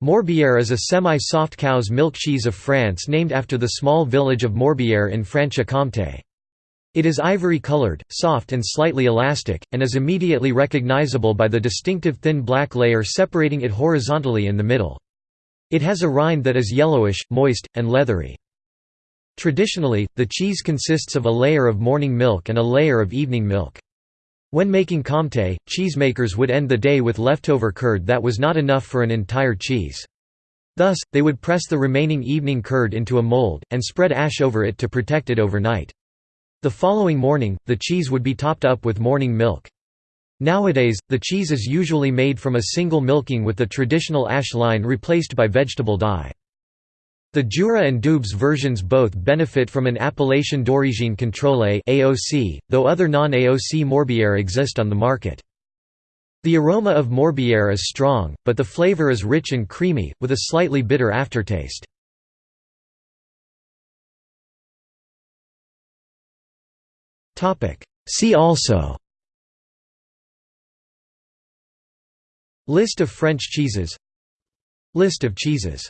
Morbier is a semi-soft cow's milk cheese of France named after the small village of Morbier in Franche-Comté. It is ivory-colored, soft and slightly elastic, and is immediately recognizable by the distinctive thin black layer separating it horizontally in the middle. It has a rind that is yellowish, moist, and leathery. Traditionally, the cheese consists of a layer of morning milk and a layer of evening milk. When making comté, cheesemakers would end the day with leftover curd that was not enough for an entire cheese. Thus, they would press the remaining evening curd into a mold, and spread ash over it to protect it overnight. The following morning, the cheese would be topped up with morning milk. Nowadays, the cheese is usually made from a single milking with the traditional ash line replaced by vegetable dye. The Jura and Doubs versions both benefit from an appellation d'origine contrôlée (AOC), though other non-AOC Morbier exist on the market. The aroma of Morbier is strong, but the flavor is rich and creamy, with a slightly bitter aftertaste. See also List of French cheeses List of cheeses